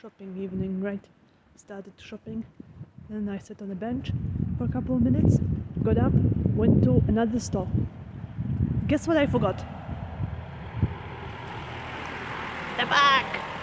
shopping evening, right? Started shopping, then I sat on a bench for a couple of minutes, got up, went to another store. Guess what I forgot? The bag!